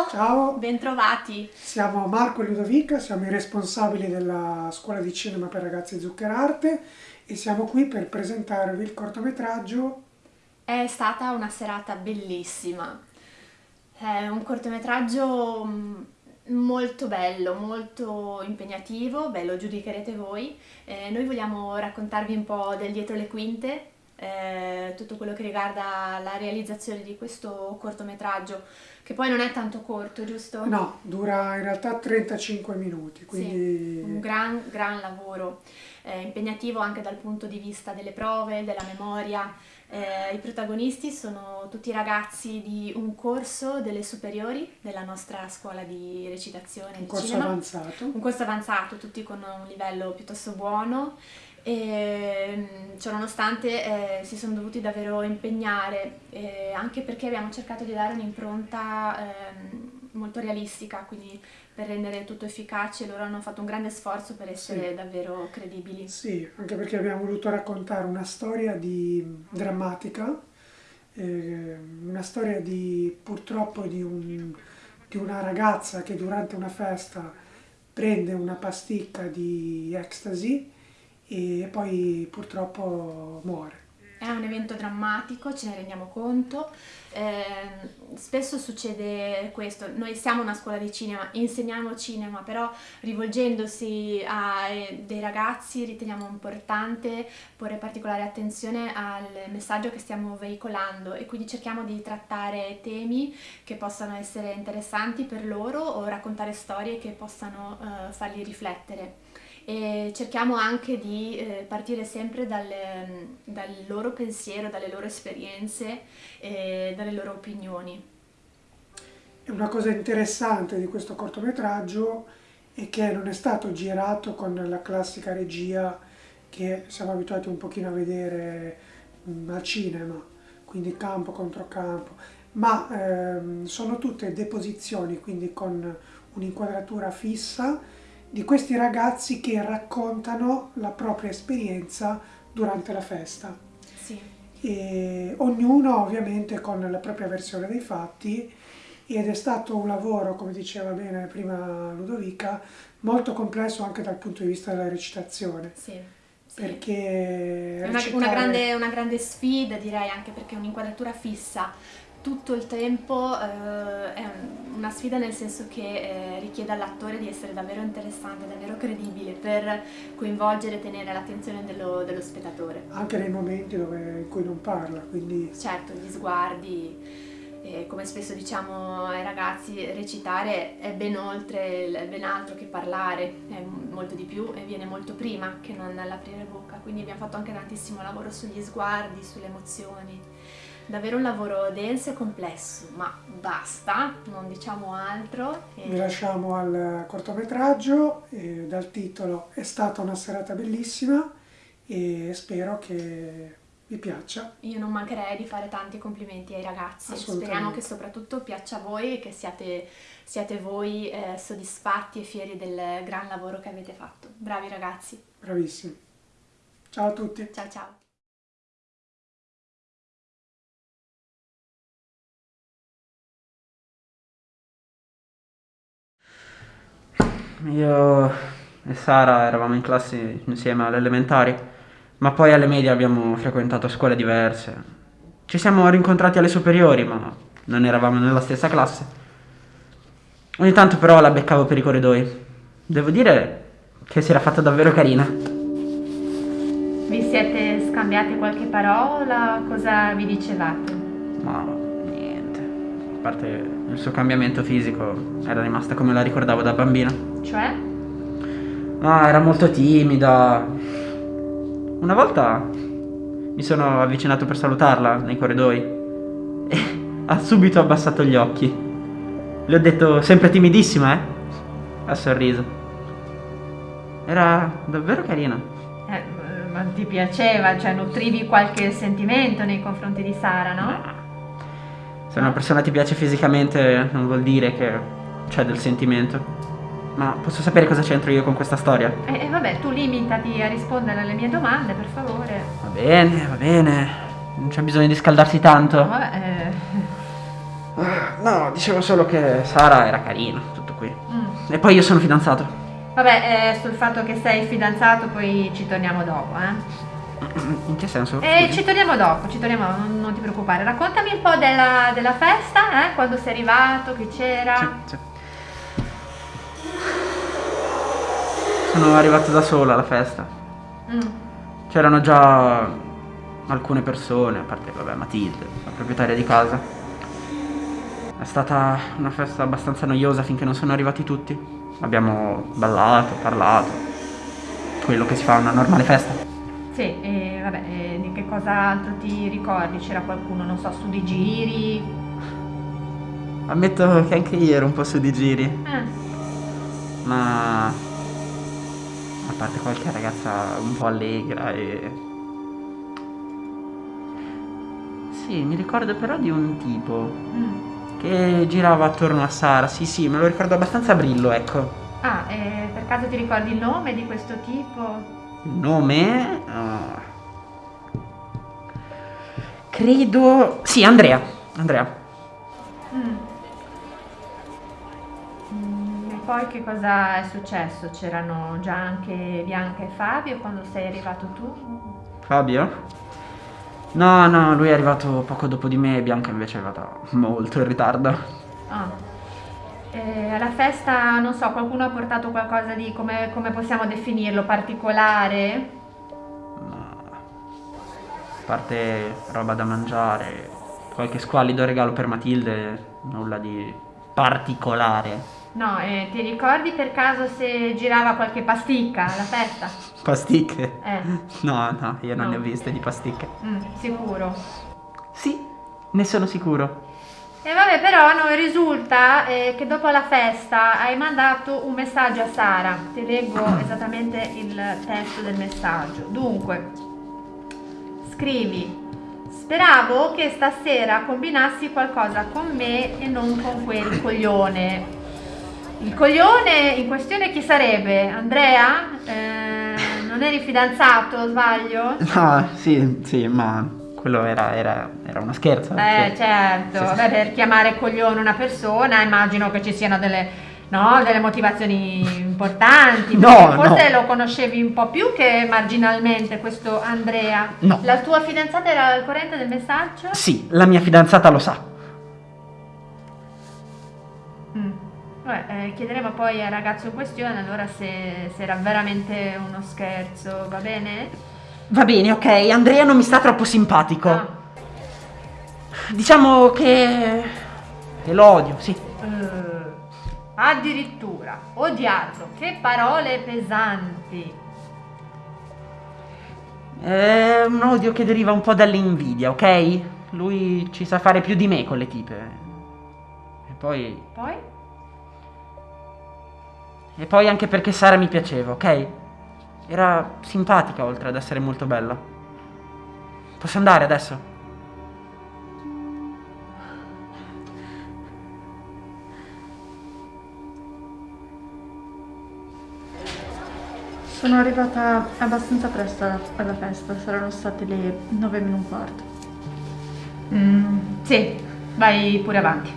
Ciao! Ciao! Bentrovati! Siamo Marco e Ludovica, siamo i responsabili della scuola di cinema per ragazzi Zuccherarte e siamo qui per presentarvi il cortometraggio. È stata una serata bellissima. È un cortometraggio mm, molto bello, molto impegnativo, beh lo giudicherete voi. Eh, noi vogliamo raccontarvi un po' del dietro le quinte eh, tutto quello che riguarda la realizzazione di questo cortometraggio, che poi non è tanto corto, giusto? No, dura in realtà 35 minuti, quindi... Sì, un gran, gran lavoro, eh, impegnativo anche dal punto di vista delle prove, della memoria. Eh, I protagonisti sono tutti ragazzi di un corso delle superiori della nostra scuola di recitazione. Un di corso cinema. avanzato. Un corso avanzato, tutti con un livello piuttosto buono e ciononostante eh, si sono dovuti davvero impegnare eh, anche perché abbiamo cercato di dare un'impronta eh, molto realistica quindi per rendere tutto efficace loro hanno fatto un grande sforzo per essere sì. davvero credibili sì anche perché abbiamo voluto raccontare una storia di, drammatica eh, una storia di purtroppo di, un, di una ragazza che durante una festa prende una pasticca di ecstasy e poi purtroppo muore. È un evento drammatico, ce ne rendiamo conto. Eh, spesso succede questo, noi siamo una scuola di cinema, insegniamo cinema, però rivolgendosi a eh, dei ragazzi riteniamo importante porre particolare attenzione al messaggio che stiamo veicolando e quindi cerchiamo di trattare temi che possano essere interessanti per loro o raccontare storie che possano eh, farli riflettere e cerchiamo anche di eh, partire sempre dalle, dal loro pensiero, dalle loro esperienze e dalle loro opinioni. Una cosa interessante di questo cortometraggio è che non è stato girato con la classica regia che siamo abituati un pochino a vedere mh, al cinema, quindi campo contro campo, ma ehm, sono tutte deposizioni, quindi con un'inquadratura fissa di questi ragazzi che raccontano la propria esperienza durante la festa. Sì. E ognuno ovviamente con la propria versione dei fatti ed è stato un lavoro, come diceva bene prima Ludovica, molto complesso anche dal punto di vista della recitazione. Sì. Sì. Perché è una, recitare... una, grande, una grande sfida direi anche perché è un'inquadratura fissa tutto il tempo eh, è una sfida nel senso che eh, richiede all'attore di essere davvero interessante, davvero credibile per coinvolgere e tenere l'attenzione dello, dello, spettatore. Anche nei momenti dove, in cui non parla, quindi... Certo, gli sguardi, eh, come spesso diciamo ai ragazzi, recitare è ben oltre, è ben altro che parlare, è molto di più e viene molto prima che non l'aprire bocca, quindi abbiamo fatto anche tantissimo lavoro sugli sguardi, sulle emozioni davvero un lavoro denso e complesso, ma basta, non diciamo altro. E... Vi lasciamo al cortometraggio, dal titolo È stata una serata bellissima e spero che vi piaccia. Io non mancherei di fare tanti complimenti ai ragazzi, speriamo che soprattutto piaccia a voi e che siate, siate voi eh, soddisfatti e fieri del gran lavoro che avete fatto. Bravi ragazzi. Bravissimi. Ciao a tutti. Ciao ciao. Io e Sara eravamo in classe insieme alle elementari, ma poi alle medie abbiamo frequentato scuole diverse. Ci siamo rincontrati alle superiori, ma non eravamo nella stessa classe. Ogni tanto però la beccavo per i corridoi. Devo dire che si era fatta davvero carina. Vi siete scambiati qualche parola? Cosa vi dicevate? Ma. A parte il suo cambiamento fisico, era rimasta come la ricordavo da bambina. Cioè? Ah, era molto timida. Una volta mi sono avvicinato per salutarla nei corridoi e ha subito abbassato gli occhi. Le ho detto sempre timidissima, eh? Ha sorriso. Era davvero carina. Eh, ma ti piaceva, cioè nutrivi qualche sentimento nei confronti di Sara, no? no. Se una persona ti piace fisicamente non vuol dire che c'è del sentimento. Ma posso sapere cosa c'entro io con questa storia? E eh, eh, vabbè, tu limitati a rispondere alle mie domande, per favore. Va bene, va bene. Non c'è bisogno di scaldarsi tanto. vabbè, eh... Ah, no, dicevo solo che Sara era carina, tutto qui. Mm. E poi io sono fidanzato. Vabbè, eh, sul fatto che sei fidanzato poi ci torniamo dopo, eh. In che senso? Eh, Scusi. ci torniamo dopo, ci torniamo, non, non ti preoccupare. Raccontami un po' della, della festa, eh? Quando sei arrivato, che c'era. Sì, sì. Sono arrivato da sola alla festa. Mm. C'erano già alcune persone, a parte, vabbè, Matilde, la proprietaria di casa. È stata una festa abbastanza noiosa finché non sono arrivati tutti. Abbiamo ballato, parlato. Quello che si fa a una normale festa. Sì, e vabbè, e di che cosa altro ti ricordi? C'era qualcuno, non so, su di giri? Ammetto che anche io ero un po' su di giri, Eh, ma a parte qualche ragazza un po' allegra e... Sì, mi ricordo però di un tipo mm. che girava attorno a Sara, sì sì, me lo ricordo abbastanza brillo, ecco. Ah, e per caso ti ricordi il nome di questo tipo? Nome... ah, Credo... Sì, Andrea. Andrea. Mm. Mm, E poi che cosa è successo? C'erano già anche Bianca e Fabio quando sei arrivato tu? Fabio? No, no, lui è arrivato poco dopo di me, Bianca invece è arrivata molto in ritardo. Ah. E alla festa, non so, qualcuno ha portato qualcosa di, come, come possiamo definirlo, particolare? Ma... A parte roba da mangiare, qualche squallido regalo per Matilde, nulla di particolare. No, e ti ricordi per caso se girava qualche pasticca alla festa? Pasticche? Eh, No, no, io non No. ne ho viste di pasticche. mm, sicuro. Sì, ne sono sicuro. E vabbè, però non risulta eh, che dopo la festa hai mandato un messaggio a Sara. Ti leggo esattamente il testo del messaggio. Dunque, scrivi: Speravo che stasera combinassi qualcosa con me e non con quel coglione. Il coglione in questione chi sarebbe? Andrea? Eh, non eri fidanzato, sbaglio? No, sì, sì, ma quello era, era, era uno scherzo. Eh sì. certo, Sì, sì, Vabbè, per chiamare coglione una persona immagino che ci siano delle, no, delle motivazioni importanti. No, Forse no. lo conoscevi un po' più che marginalmente questo Andrea. No. La tua fidanzata era al corrente del messaggio? Sì, la mia fidanzata lo sa. Mm. Vabbè, eh, chiederemo poi al ragazzo in questione allora se, se era veramente uno scherzo, va bene? Va bene, ok, Andrea non mi sta troppo simpatico. Ah. Diciamo che... che lo odio, sì. Eh, addirittura, odiarlo, che parole pesanti. È un odio che deriva un po' dall'invidia, ok? Lui ci sa fare più di me con le tipe. E poi... Poi? E poi anche perché Sara mi piaceva, ok? Era simpatica oltre ad essere molto bella. Posso andare adesso? Sono arrivata abbastanza presto alla, festa, saranno state le 9 meno un quarto. Mm, sì, vai pure avanti.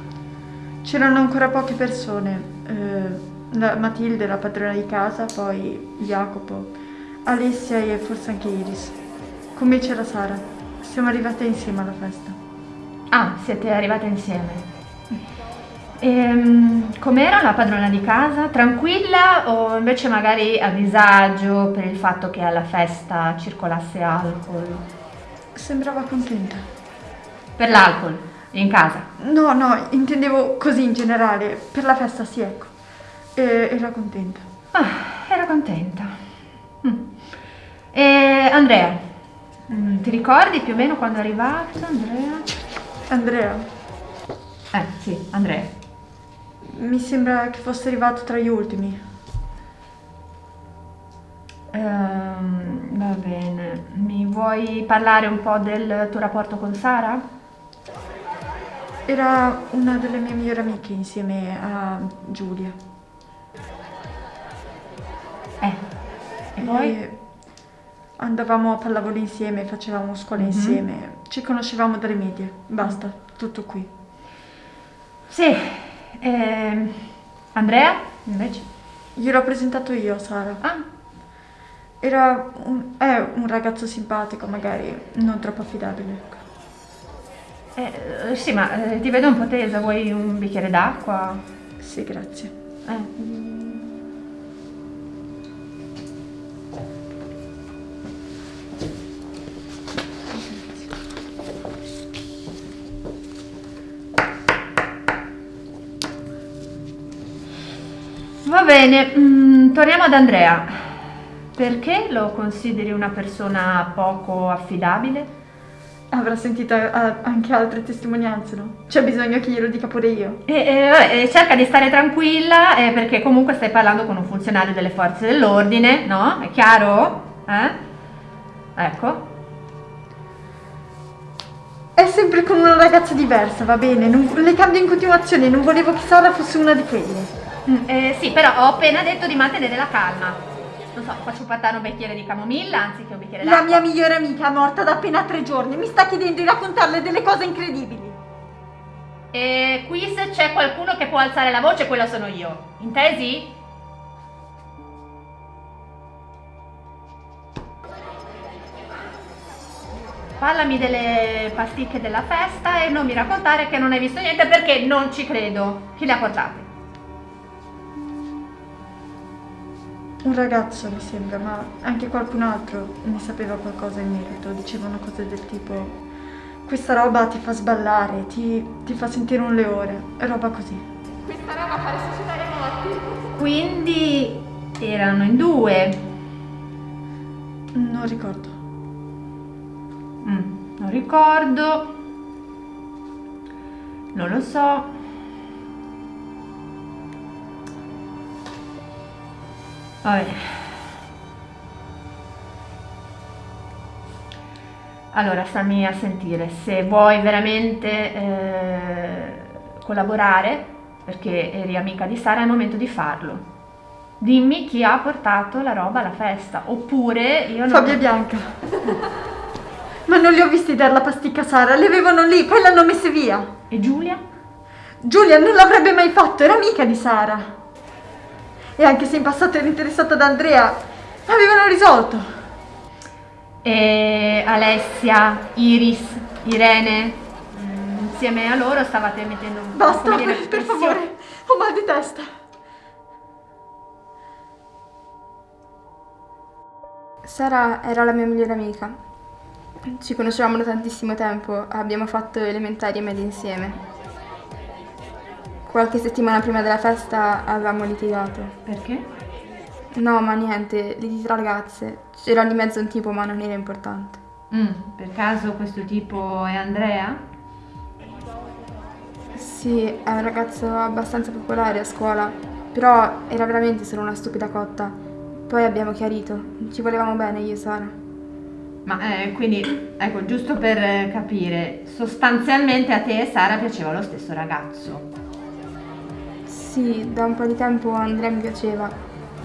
C'erano ancora poche persone, eh, la- Matilde, la padrona di casa, poi Jacopo, Alessia e forse anche Iris. Con me c'era Sara. Siamo arrivate insieme alla festa. Ah, siete arrivate insieme. Ehm, com'era la padrona di casa? Tranquilla o invece magari a disagio per il fatto che alla festa circolasse alcol? Sembrava contenta. Per l'alcol, in casa. No, no, intendevo così in generale. Per la festa sì, ecco. E- era contenta. Ah, era contenta. Mm. E Andrea, mm, ti ricordi più o meno quando è arrivato Andrea? Andrea, Eh, sì, Andrea. mi sembra che fosse arrivato tra gli ultimi. Ehm, va bene, mi vuoi parlare un po' del tuo rapporto con Sara? Era una delle mie migliori amiche insieme a Giulia. Eh, e poi? E andavamo a pallavolo insieme, facevamo scuola Mhm. insieme, ci conoscevamo dalle medie. Basta, tutto qui. Sì. ehm, Andrea, invece? Gliel'ho presentato io, Sara. Ah, Era un, è un ragazzo simpatico, magari non troppo affidabile. ecco. eh, eh, sì, ma eh, ti vedo un po' tesa, vuoi un bicchiere d'acqua? Sì, grazie. Eh. Bene, mm, torniamo ad Andrea. Perché lo consideri una persona poco affidabile? Avrà sentito eh, anche altre testimonianze, no? C'è bisogno che glielo dica pure io. E, e, e cerca di stare tranquilla eh, perché comunque stai parlando con un funzionario delle forze dell'ordine, no? È chiaro? Eh? Ecco. È sempre con una ragazza diversa, va bene? Non- le cambio in continuazione, non volevo che Sara fosse una di quelle. Mm, eh, sì, però ho appena detto di mantenere la calma. Non so, faccio portare un bicchiere di camomilla anziché un bicchiere La d'acqua. mia migliore amica è morta da appena tre giorni, mi sta chiedendo di raccontarle delle cose incredibili. E qui se c'è qualcuno che può alzare la voce, quello sono io. Intesi? Parlami delle pasticche della festa e non mi raccontare che non hai visto niente perché non ci credo. Chi le ha portate? Un ragazzo mi sembra, ma anche qualcun altro ne sapeva qualcosa in merito. Dicevano cose del tipo: Questa roba ti fa sballare, ti, ti fa sentire un leone, roba così. Quindi erano in due. Non ricordo. Mm, non ricordo. Non lo so. Vabbè. Allora, stammi a sentire. Se vuoi veramente eh, collaborare, perché eri amica di Sara, è il momento di farlo. Dimmi chi ha portato la roba alla festa. Oppure io non... Fabio e Bianca. ma non li ho visti dare la pasticca a Sara, le avevano lì, poi l'hanno messe via. E Giulia? Giulia non l'avrebbe mai fatto, era amica di Sara. E anche se in passato era interessata ad Andrea, avevano risolto. E Alessia, Iris, Irene, mm, insieme a loro stavate mettendo un Basta, dire, per pressione. favore, ho mal di testa. Sara era la mia migliore amica. Ci conoscevamo da tantissimo tempo, abbiamo fatto elementari e medie insieme. Qualche settimana prima della festa avevamo litigato. Perché? No, ma niente, liti tra ragazze. C'era di mezzo un tipo, ma non era importante. Mm, per caso questo tipo è Andrea? Sì, è un ragazzo abbastanza popolare a scuola, però era veramente solo una stupida cotta. Poi abbiamo chiarito, ci volevamo bene io e Sara. Ma eh, quindi, ecco, giusto per eh, capire, sostanzialmente a te e Sara piaceva lo stesso ragazzo. Sì, da un po' di tempo Andrea mi piaceva.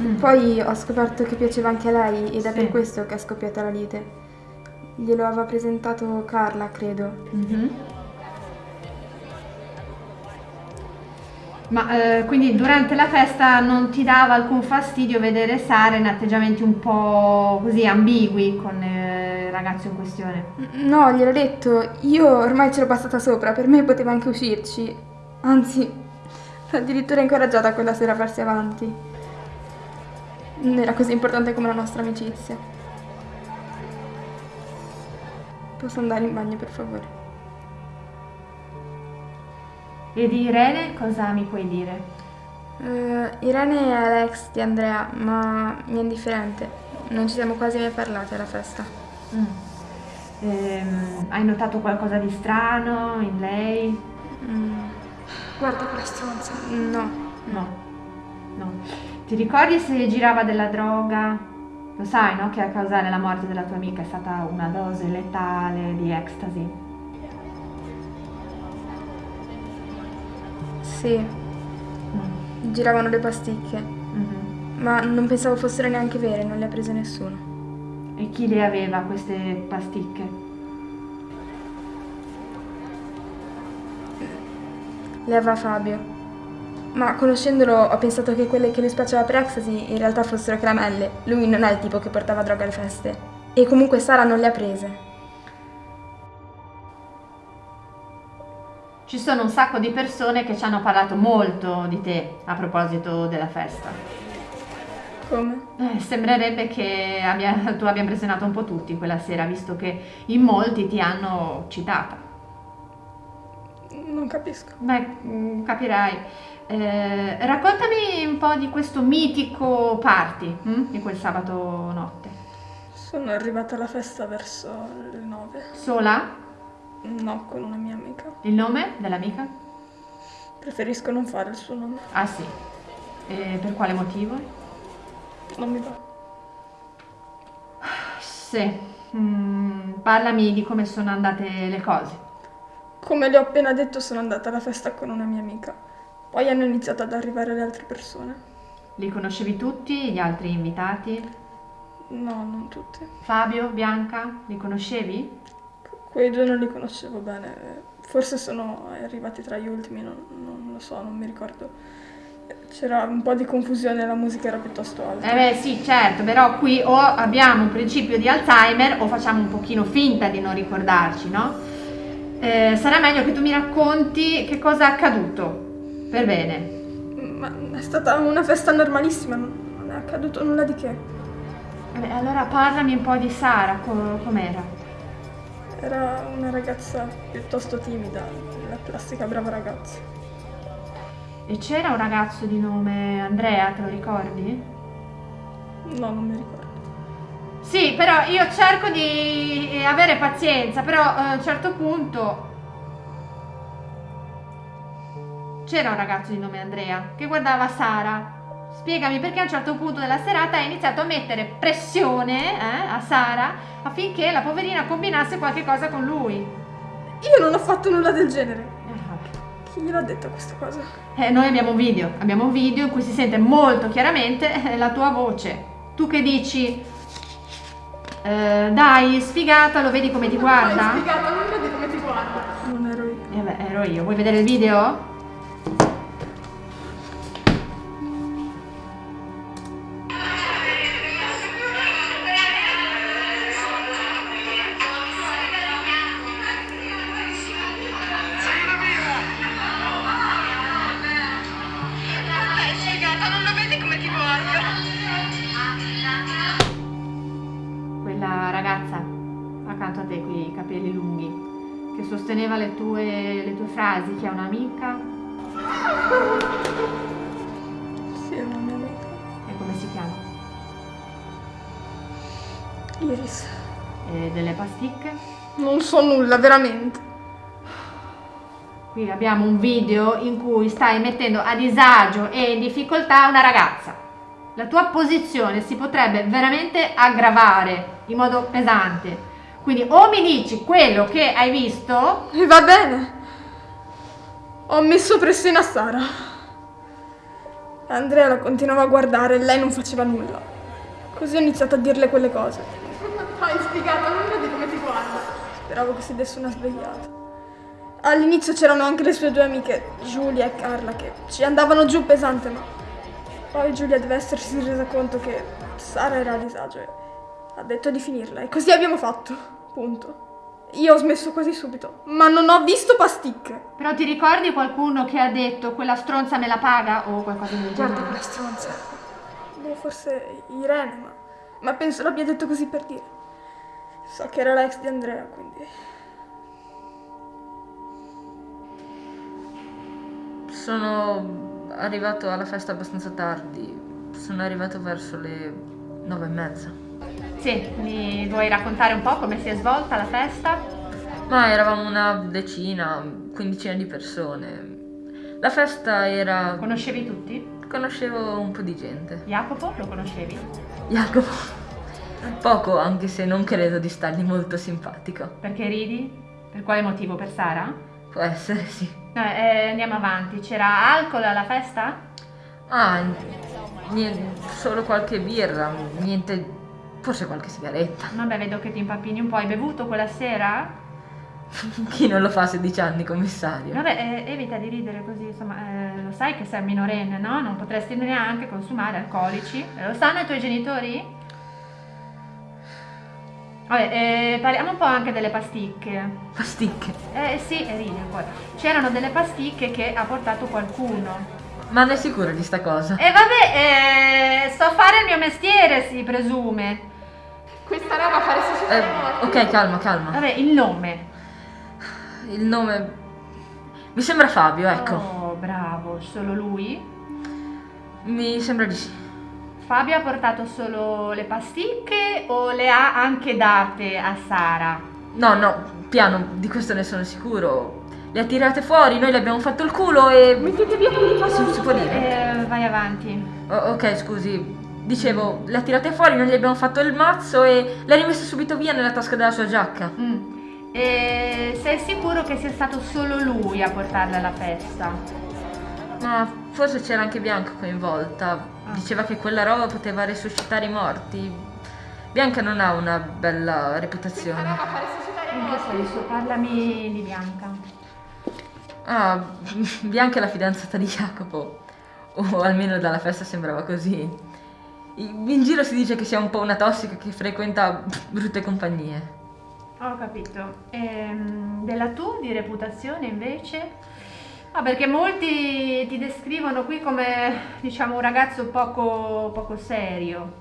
Mm. Poi ho scoperto che piaceva anche a lei ed è Sì. per questo che è scoppiata la lite. Glielo aveva presentato Carla, credo. Mhm. Ma eh, quindi durante la festa non ti dava alcun fastidio vedere Sara in atteggiamenti un po' così ambigui con eh, il ragazzo in questione? No, gliel'ho detto, io ormai ce l'ho passata sopra, per me poteva anche uscirci. Anzi, addirittura incoraggiata quella sera a farsi avanti. Non era così importante come la nostra amicizia. Posso andare in bagno, per favore? E di Irene cosa mi puoi dire? Eh, Irene è l'ex di Andrea, ma mi è indifferente. Non ci siamo quasi mai parlati alla festa. Mm. Ehm, hai notato qualcosa di strano in lei? Mm, Guarda quella stronza. no, No, no. Ti ricordi se girava della droga? Lo sai, no? Che a causare la morte della tua amica è stata una dose letale di ecstasy. sì, Mm. giravano le pasticche, Mhm. ma non pensavo fossero neanche vere, non le ha prese nessuno. E chi le aveva queste pasticche? Le aveva Fabio. Ma conoscendolo ho pensato che quelle che lui spacciava per ecstasy in realtà fossero caramelle. Lui non è il tipo che portava droga alle feste. E comunque Sara non le ha prese. Ci sono un sacco di persone che ci hanno parlato molto di te a proposito della festa. Come? Eh, sembrerebbe che abbia- tu abbia impressionato un po' tutti quella sera, visto che in molti ti hanno citata. Non capisco. Beh, mm, capirai. Eh, raccontami un po' di questo mitico party hm? di quel sabato notte. Sono arrivata alla festa verso le 9. Sola? No, con una mia amica. Il nome dell'amica? Preferisco non fare il suo nome. Ah sì. E per quale motivo? Non mi va. Sì. Mm, parlami di come sono andate le cose. Come le ho appena detto, sono andata alla festa con una mia amica. Poi hanno iniziato ad arrivare le altre persone. Li conoscevi tutti, gli altri invitati? No, non tutti. Fabio, Bianca, li conoscevi? Quei due non li conoscevo bene. Forse sono arrivati tra gli ultimi, non, non lo so, non mi ricordo. C'era un po' di confusione, la musica era piuttosto alta. Eh beh sì, certo, però qui o abbiamo un principio di Alzheimer o facciamo un pochino finta di non ricordarci, no? Eh, sarà meglio che tu mi racconti che cosa è accaduto. Per bene. Ma è stata una festa normalissima, non è accaduto nulla di che. Eh beh, allora parlami un po' di Sara, co- com'era? Era una ragazza piuttosto timida, la classica brava ragazza. E c'era un ragazzo di nome Andrea, te lo ricordi? No, non mi ricordo. Sì, però io cerco di eh, avere pazienza, però eh, a un certo punto c'era un ragazzo di nome Andrea che guardava Sara. Spiegami perché a un certo punto della serata hai iniziato a mettere pressione eh, a Sara affinché la poverina combinasse qualche cosa con lui. Io non ho fatto nulla del genere. Chi gliel'ha detto questa cosa? Eh, noi abbiamo un video, abbiamo un video in cui si sente molto chiaramente eh, la tua voce. Tu che dici, eh, dai, sfigata, lo vedi come ti guarda? Spiegata, non vedi come ti guarda. Non ero io. Eh beh, ero io. Vuoi vedere il video? Nulla, veramente. Qui abbiamo un video in cui stai mettendo a disagio e in difficoltà una ragazza. La tua posizione si potrebbe veramente aggravare in modo pesante. Quindi o mi dici quello che hai visto, E va bene. Ho messo pressione a Sara. Andrea la continuava a guardare e lei non faceva nulla. Così ho iniziato a dirle quelle cose. Hai spiegato, non vedi come ti guarda. Speravo che si desse una svegliata. All'inizio c'erano anche le sue due amiche, Giulia e Carla, che ci andavano giù pesante, ma poi Giulia deve essersi resa conto che Sara era a disagio e ha detto di finirla. E così abbiamo fatto. Punto. Io ho smesso quasi subito, ma non ho visto pasticche. però ti ricordi qualcuno che ha detto quella stronza me la paga o qualcosa del Guarda genere? quella stronza. Boh, forse Irene, ma, ma penso l'abbia detto così per dire. So che era l'ex di Andrea, quindi... Sono arrivato alla festa abbastanza tardi. Sono arrivato verso le nove e mezza. Sì, mi vuoi raccontare un po' come si è svolta la festa? Ma eravamo una decina, quindicina di persone. La festa era. Conoscevi tutti? conoscevo un po' di gente. Jacopo, lo conoscevi? Jacopo. Poco, anche se non credo di stargli molto simpatico. Perché ridi? Per quale motivo? Per Sara? Può essere, sì. No, eh, andiamo avanti. C'era alcol alla festa? Ah, niente, solo qualche birra, niente. Forse qualche sigaretta. Vabbè, vedo che ti impappini un po'. Hai bevuto quella sera? Chi non lo fa a 16 anni, commissario? Vabbè, eh, evita di ridere così, insomma, eh, lo sai che sei minorenne, no? Non potresti neanche consumare alcolici. Eh, Lo sanno i tuoi genitori? Vabbè, eh, parliamo un po' anche delle pasticche. Pasticche. Eh sì, e ride poi. C'erano delle pasticche che ha portato qualcuno. Ma ne è sicura di sta cosa? E vabbè, eh, sto a fare il mio mestiere, si presume. Questa roba fa resuscitare Eh, ok, calma, calma. Vabbè, il nome. Il nome... Mi sembra Fabio, ecco. Oh, bravo, solo lui? Mi sembra di sì. Fabio ha portato solo le pasticche o le ha anche date a Sara? No, no, piano, di questo ne sono sicuro. Le ha tirate fuori, noi le abbiamo fatto il culo e... Mettete via quelli di Si, si può dire? Eh, vai avanti. O- ok, scusi. Dicevo, le ha tirate fuori, noi gli abbiamo fatto il mazzo e le ha rimesse subito via nella tasca della sua giacca. Mm. E sei sicuro che sia stato solo lui a portarla alla festa? Ma forse c'era anche Bianca coinvolta. Diceva che quella roba poteva resuscitare i morti. Bianca non ha una bella reputazione. fa resuscitare i che senso? Parlami di Bianca. Ah, Bianca è la fidanzata di Jacopo. O almeno dalla festa sembrava così. In giro si dice che sia un po' una tossica che frequenta brutte compagnie. Ho capito. Ehm, della tua di reputazione invece? Ah, perché molti ti descrivono qui come, diciamo, un ragazzo poco, poco serio.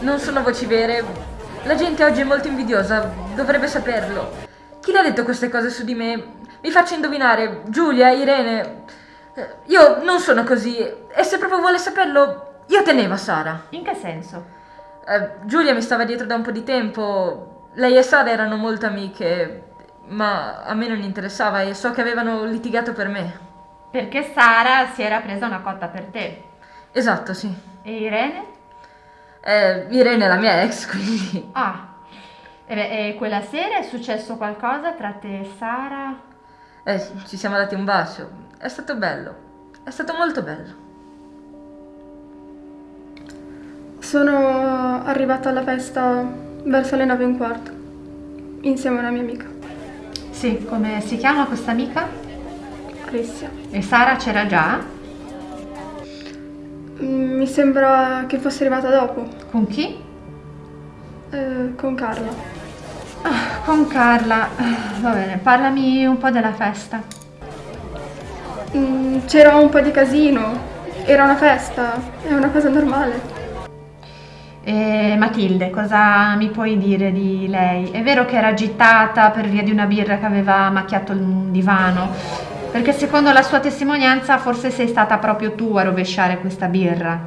Non sono voci vere. La gente oggi è molto invidiosa, dovrebbe saperlo. Chi le ha detto queste cose su di me? Mi faccio indovinare, Giulia, Irene. Eh, Io non sono così e se proprio vuole saperlo, io tenevo a Sara. In che senso? Eh, Giulia mi stava dietro da un po' di tempo. Lei e Sara erano molto amiche, ma a me non interessava e so che avevano litigato per me. Perché Sara si era presa una cotta per te. Esatto, sì. E Irene? Eh, Irene è la mia ex, quindi... Ah. E, beh, e quella sera è successo qualcosa tra te e Sara? Eh, ci siamo dati un bacio. È stato bello. È stato molto bello. Sono arrivata alla festa verso le nove e un quarto, insieme a una mia amica, Sì, come si chiama questa amica? Alessia. E Sara c'era già? Mm, Mi sembra che fosse arrivata dopo, Con chi? eh, con Carla. Con Carla. Ah, Va bene, parlami un po' della festa. Mm, C'era un po' di casino, era una festa, è una cosa normale. E Matilde, cosa mi puoi dire di lei? È vero che era agitata per via di una birra che aveva macchiato il divano? Perché secondo la sua testimonianza forse sei stata proprio tu a rovesciare questa birra.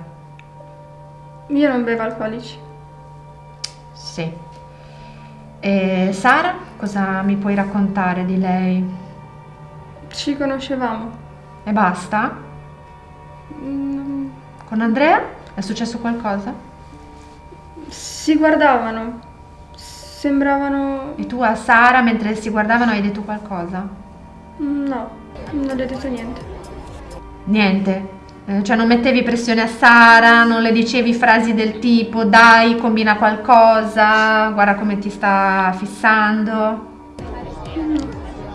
Io non bevo alcolici. Sì. E Sara, cosa mi puoi raccontare di lei? Ci conoscevamo. E basta? Mm, Con Andrea? È successo qualcosa? Si guardavano, sembravano... E tu a Sara, mentre si guardavano, hai detto qualcosa? No, non le ho detto niente. Niente. Eh, Cioè non mettevi pressione a Sara, non le dicevi frasi del tipo dai, combina qualcosa, guarda come ti sta fissando.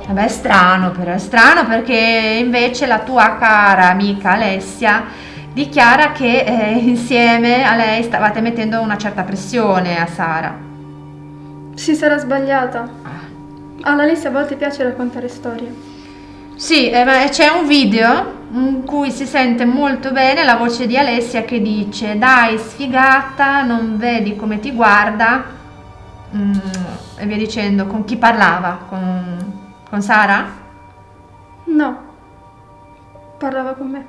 Vabbè, è strano però, è strano perché invece la tua cara amica Alessia dichiara che eh, insieme a lei stavate mettendo una certa pressione a Sara. Si sarà sbagliata. Alla Alessia a volte piace raccontare storie. Sì, eh, ma c'è un video in cui si sente molto bene la voce di Alessia che dice dai sfigata, non vedi come ti guarda Mm, e via dicendo, con chi parlava? Con, con Sara? No, parlava con me.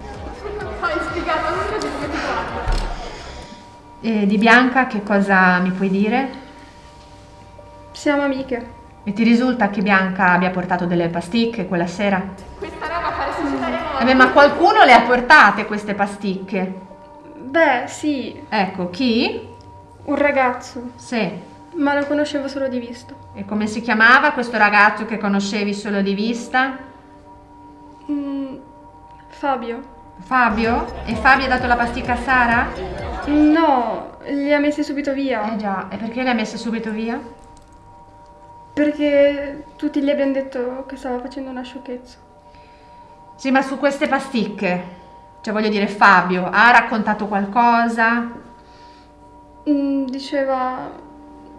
E di Bianca che cosa mi puoi dire? Siamo amiche. E ti risulta che Bianca abbia portato delle pasticche quella sera? Questa roba fa resuscitare i Eh beh, ma qualcuno le ha portate queste pasticche? Beh, sì, Ecco, chi? un ragazzo, Sì. ma lo conoscevo solo di vista. E come si chiamava questo ragazzo che conoscevi solo di vista? Mm, Fabio? Fabio? E Fabio ha dato la pasticca a Sara? No, li ha messi subito via. Eh già, e perché le ha messe subito via? Perché tutti gli abbiamo detto che stava facendo una sciocchezza. Sì, ma su queste pasticche, cioè voglio dire, Fabio ha raccontato qualcosa? Mm, Diceva,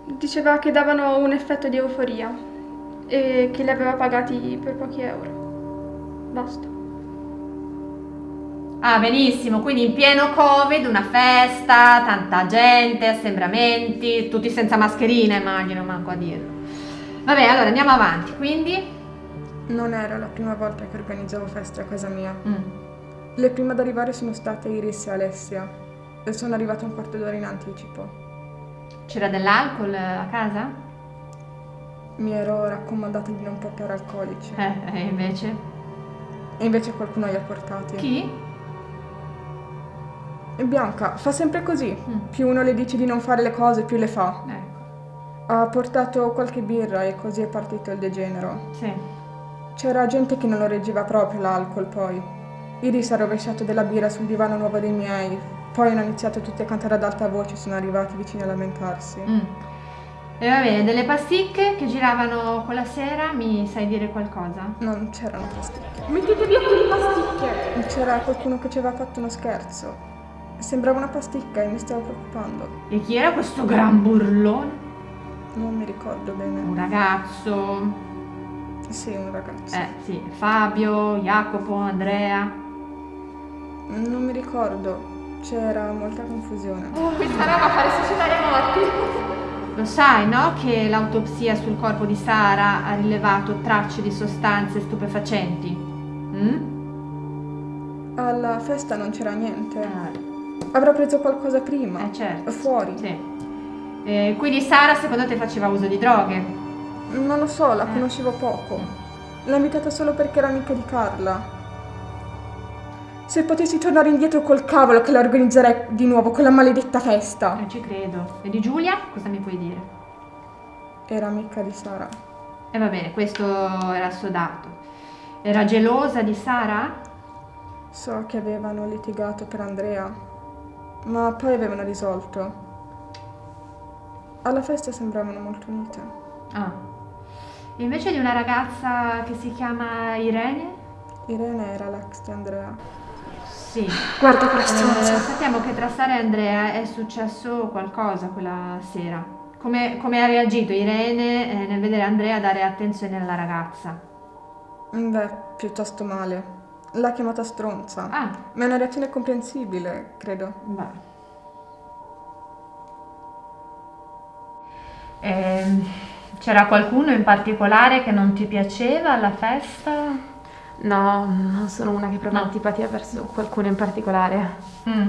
diceva che davano un effetto di euforia e che li aveva pagati per pochi euro. Basta. Ah, benissimo, quindi in pieno Covid, una festa, tanta gente, assembramenti, tutti senza mascherine, immagino, manco a dirlo. Vabbè, allora andiamo avanti, quindi... Non era la prima volta che organizzavo feste a casa mia. Mm. Le prime ad arrivare sono state Iris e Alessia e sono arrivata un quarto d'ora in anticipo. C'era dell'alcol a casa? Mi ero raccomandata di non portare alcolici Eh, e invece? e invece qualcuno li ha portati. Chi? E Bianca fa sempre così. Mm. Più uno le dice di non fare le cose, più le fa. Ecco, Ha portato qualche birra e così è partito il degenero. sì. C'era gente che non lo reggeva proprio l'alcol poi. Iris ha rovesciato della birra sul divano nuovo dei miei. Poi hanno iniziato tutti a cantare ad alta voce e sono arrivati vicini a lamentarsi. Mm. E va bene, delle pasticche che giravano quella sera, mi sai dire qualcosa? Non c'erano pasticche. Mettete via quelle pasticche! C'era qualcuno che ci aveva fatto uno scherzo. Sembrava una pasticca e mi stavo preoccupando. E chi era questo gran burlone? Non mi ricordo bene. Un ragazzo. Sì, un ragazzo. Eh, sì, Fabio, Jacopo, Andrea. Non mi ricordo. C'era molta confusione. Questa roba fa resuscitare i morti! Lo sai, no? Che l'autopsia sul corpo di Sara ha rilevato tracce di sostanze stupefacenti. Mm? Alla festa non c'era niente. Eh, Avrà preso qualcosa prima. eh, certo. Fuori. Sì. Eh, quindi Sara secondo te faceva uso di droghe? Non lo so, la Eh. conoscevo poco. L'ho invitata solo perché era amica di Carla. Se potessi tornare indietro col cavolo che la organizzerei di nuovo quella maledetta festa. Non ci credo. E di Giulia? Cosa mi puoi dire? Era amica di Sara. E va bene, questo era assodato. Era gelosa di Sara? So che avevano litigato per Andrea, ma poi avevano risolto. Alla festa sembravano molto unite. Ah. E invece di una ragazza che si chiama Irene? Irene era l'ex di Andrea. Sì. Guarda quella Eh, sappiamo che tra Sara e Andrea è successo qualcosa quella sera. Come, come ha reagito Irene eh, nel vedere Andrea dare attenzione alla ragazza? Beh, piuttosto male. L'ha chiamata stronza. Ah, Ma è una reazione comprensibile, credo. beh. Ehm, c'era qualcuno in particolare che non ti piaceva alla festa? No, non sono una che prova No. antipatia verso qualcuno in particolare. Mm.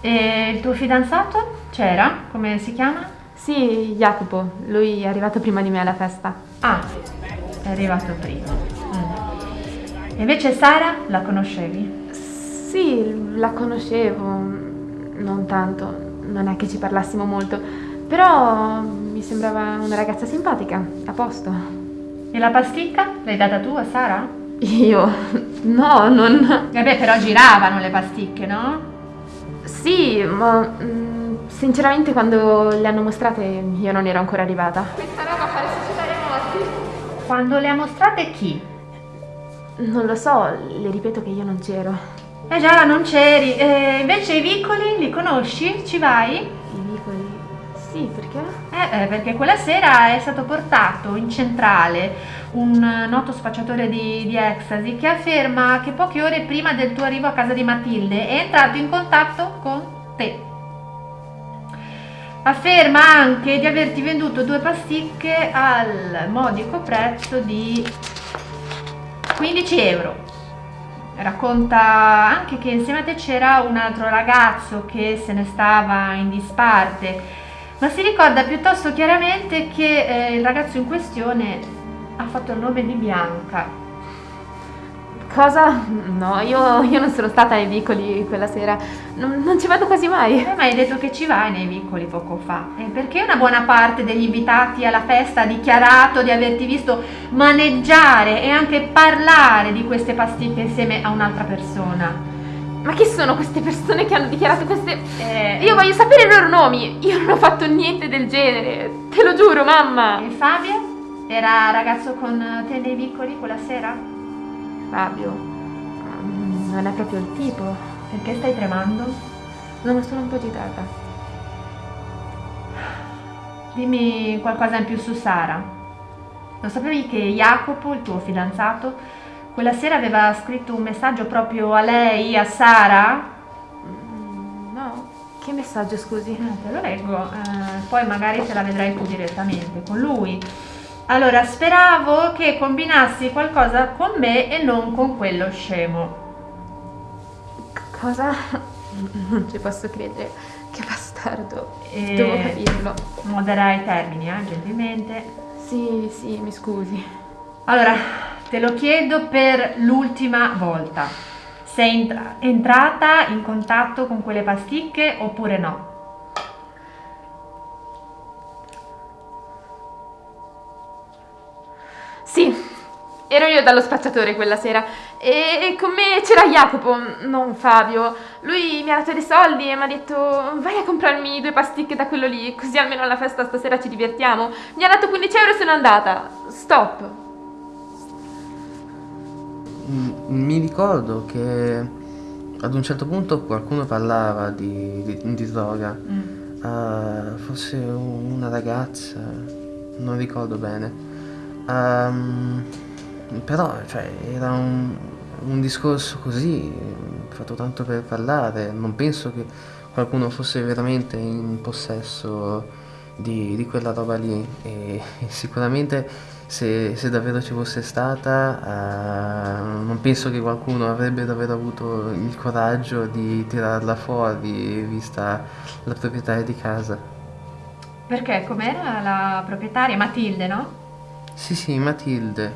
E il tuo fidanzato? C'era? Come si chiama? Sì, Jacopo, lui è arrivato prima di me alla festa. Ah, è arrivato prima. E invece Sara la conoscevi? Sì, la conoscevo, non tanto, non è che ci parlassimo molto, però mi sembrava una ragazza simpatica, a posto. E la pasticca? L'hai data tu a Sara? Io? No, non... Vabbè, però giravano le pasticche, no? Sì, ma mm, sinceramente quando le hanno mostrate io non ero ancora arrivata. Quando le ha mostrate chi? Non lo so, le ripeto che io non c'ero. Eh già, non c'eri. E invece i vicoli li conosci? Ci vai? I vicoli? Sì, perché? Eh, eh, perché quella sera è stato portato in centrale un eh, noto spacciatore di, di ecstasy che afferma che poche ore prima del tuo arrivo a casa di Matilde è entrato in contatto con te. Afferma anche di averti venduto due pasticche al modico prezzo di 15 euro. Racconta anche che insieme a te c'era un altro ragazzo che se ne stava in disparte, ma si ricorda piuttosto chiaramente che eh, il ragazzo in questione ha fatto il nome di Bianca. Cosa? No, io, io non sono stata ai vicoli quella sera. Non, non ci vado quasi mai. Eh, ma hai detto che ci vai nei vicoli poco fa. E perché una buona parte degli invitati alla festa ha dichiarato di averti visto maneggiare e anche parlare di queste pasticche insieme a un'altra persona? Ma chi sono queste persone che hanno dichiarato queste... Eh, Io voglio sapere i loro nomi. Io non ho fatto niente del genere. Te lo giuro, mamma. E Fabio? Era ragazzo con te nei vicoli quella sera? Fabio, mm, non è proprio il tipo. Perché stai tremando? Non sono un po' agitata. Dimmi qualcosa in più su Sara. Lo sapevi che Jacopo, il tuo fidanzato, quella sera aveva scritto un messaggio proprio a lei, a Sara? Mm, No, che messaggio scusi? Eh, te lo leggo, eh, poi magari te la vedrai tu direttamente con lui. Allora, speravo che combinassi qualcosa con me e non con quello scemo. Cosa? Non ci posso credere. Che bastardo. E- Devo capirlo. Modera i termini, eh, gentilmente. Sì, sì, mi scusi. Allora, te lo chiedo per l'ultima volta. Sei entra- entrata in contatto con quelle pasticche oppure no? Sì, ero io dallo spacciatore quella sera e con me c'era Jacopo, non Fabio. Lui mi ha dato dei soldi e mi ha detto vai a comprarmi due pasticche da quello lì, così almeno alla festa stasera ci divertiamo. Mi ha dato 15 euro e sono andata. Stop. Mm, Mi ricordo che ad un certo punto qualcuno parlava di, di- di droga, Eh, forse una ragazza, non ricordo bene. Ehm, però cioè, era un, un discorso così, fatto tanto per parlare, non penso che qualcuno fosse veramente in possesso di, di quella roba lì e sicuramente se, se davvero ci fosse stata, eh, non penso che qualcuno avrebbe davvero avuto il coraggio di tirarla fuori, vista la proprietaria di casa. Perché com'era la proprietaria? Matilde, no? Sì, sì, Matilde.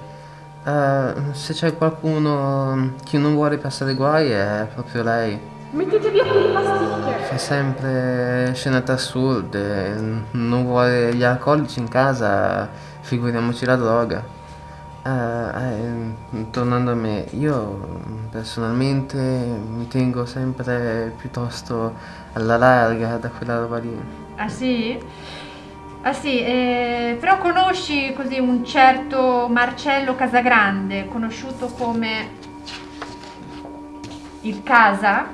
Eh, se c'è qualcuno che non vuole passare guai è proprio lei. Mettete via quelle pasticche. Fa sempre scenate assurde, non vuole gli alcolici in casa, figuriamoci la droga. Eh, eh, tornando a me, io personalmente mi tengo sempre piuttosto alla larga da quella roba lì. Ah sì? Ah sì, eh, però conosci così un certo Marcello Casagrande, conosciuto come il Casa?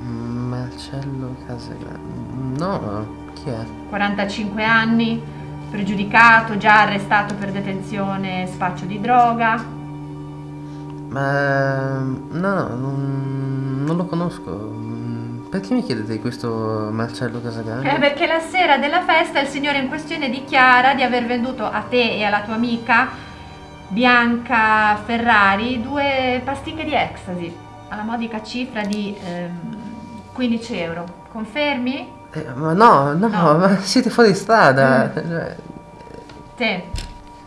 Marcello Casagrande. No, chi è? 45 anni, pregiudicato, già arrestato per detenzione spaccio di droga. Ma no, no, non, non lo conosco. Mm, Perché mi chiedete di questo Marcello Casagrande? Eh, perché la sera della festa il signore in questione dichiara di aver venduto a te e alla tua amica Bianca Ferrari due pasticche di ecstasy alla modica cifra di ehm, 15 euro. Confermi? Eh, ma no, no, No. ma siete fuori strada. Cioè, Te.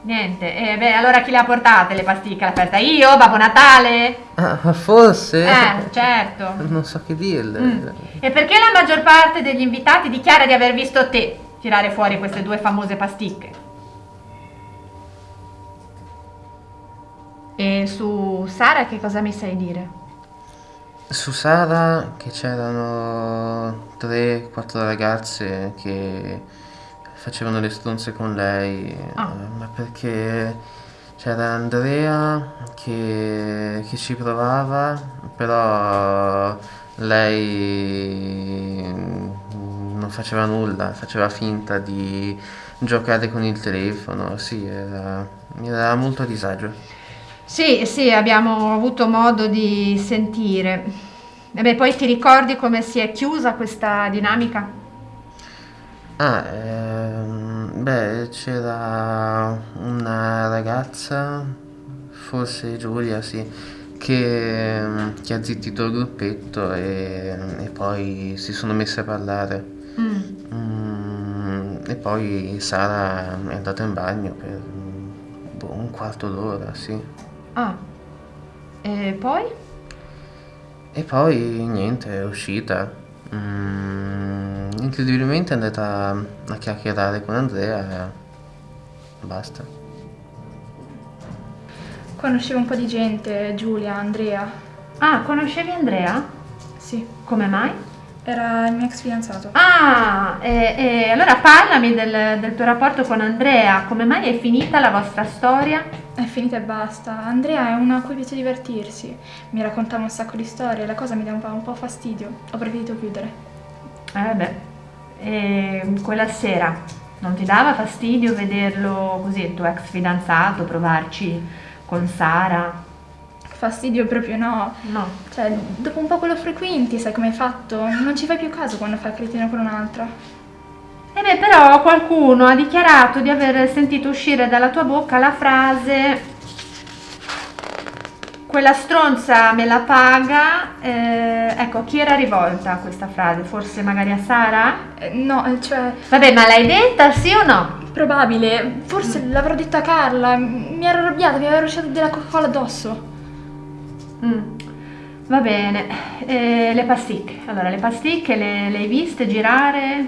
Niente. E beh, allora chi le ha portate le pasticche alla festa? Io, Babbo Natale? ah, forse? Eh, certo. Non so che dirle. Mm. E perché la maggior parte degli invitati dichiara di aver visto te tirare fuori queste due famose pasticche? E su Sara che cosa mi sai dire? Su Sara che c'erano 3-4 ragazze che facevano le stronze con lei, Ah. eh, ma perché c'era Andrea che, che ci provava, però lei mm, non faceva nulla, faceva finta di giocare con il telefono, sì, era, era molto a disagio. Sì, sì, abbiamo avuto modo di sentire. E beh, poi ti ricordi come si è chiusa questa dinamica? Ah, ehm, beh, c'era una ragazza, forse Giulia, sì, che, che ha zittito il gruppetto e, e poi si sono messe a parlare. Mm. Mm, e poi Sara è andata in bagno per boh, un quarto d'ora, sì. Ah. E poi? E poi niente, è uscita. Mm, incredibilmente è andata a chiacchierare con Andrea e basta. Conoscevo un po' di gente, Giulia, Andrea. Ah, conoscevi Andrea? Sì. Come mai? Era il mio ex fidanzato. Ah, e, e allora parlami del, del tuo rapporto con Andrea. Come mai è finita la vostra storia? È finita e basta. Andrea è uno a cui piace divertirsi. Mi raccontava un sacco di storie, la cosa mi dava un po' fastidio. Ho preferito chiudere. Eh beh, e quella sera non ti dava fastidio vederlo così, il tuo ex fidanzato, provarci con Sara? Fastidio proprio no. No. Cioè, dopo un po' quello frequenti, sai come hai fatto? Non ci fai più caso quando fai il cretino con un'altra. E beh, però qualcuno ha dichiarato di aver sentito uscire dalla tua bocca la frase quella stronza me la paga. Eh, ecco, chi era rivolta a questa frase? Forse magari a Sara? Eh, no, eh, cioè, Vabbè, ma l'hai detta, sì o no? probabile. Forse l'avrò detta a Carla. Mi ero arrabbiata, mi aveva rusciato della Coca-Cola addosso. Mm, Va bene. Eh, le pasticche. Allora, le pasticche le, le hai viste girare?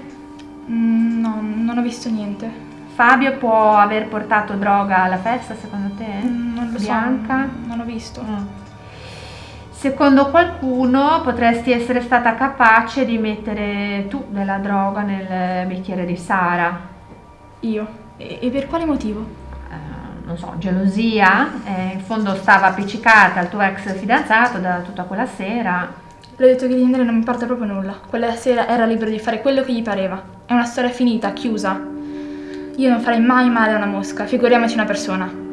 Mm, no, non ho visto niente. Fabio può aver portato droga alla festa, secondo te? Mm, non lo Bianca? so. Non ho visto. Mm. Secondo qualcuno potresti essere stata capace di mettere tu della droga nel bicchiere di Sara. Io. E, e per quale motivo? Eh, non so, gelosia? Eh, in fondo stava appiccicata al tuo ex fidanzato da tutta quella sera. Le ho detto che di Andrea non mi importa proprio nulla. Quella sera era libero di fare quello che gli pareva. È una storia finita, chiusa. Io non farei mai male a una mosca, figuriamoci una persona.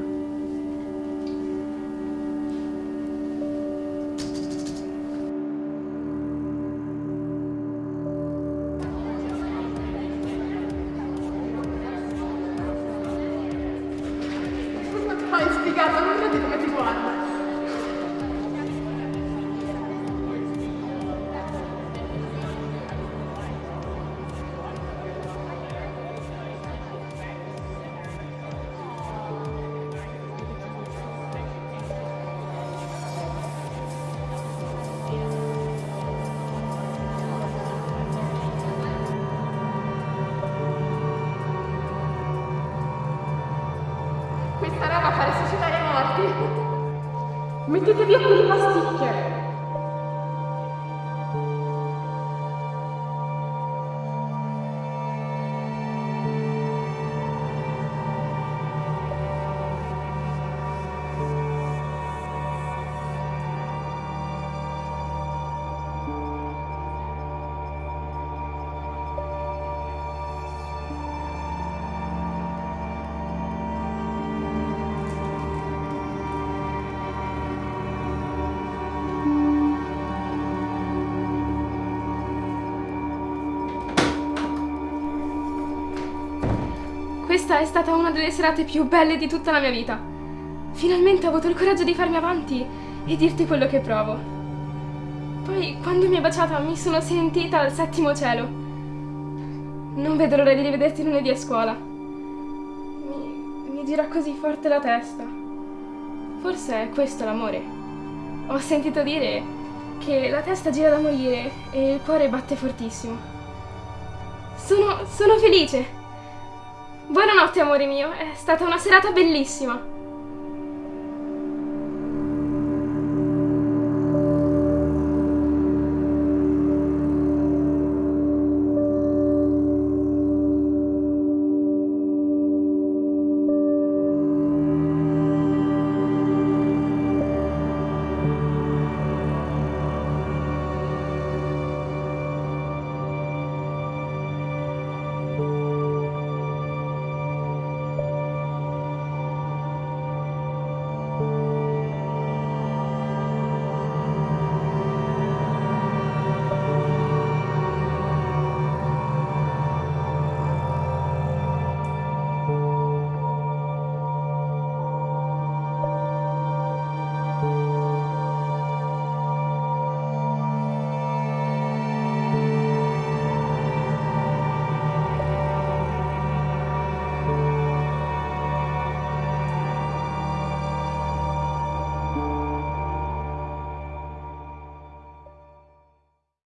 Mettete via quelle pasticche. È stata una delle serate più belle di tutta la mia vita. Finalmente ho avuto il coraggio di farmi avanti e dirti quello che provo. Poi, quando mi hai baciata, mi sono sentita al settimo cielo. Non vedo l'ora di rivederti lunedì a scuola. Mi, mi gira così forte la testa. Forse è questo l'amore. Ho sentito dire che la testa gira da morire e il cuore batte fortissimo. Sono, sono felice. Buonanotte, amore mio, è stata una serata bellissima.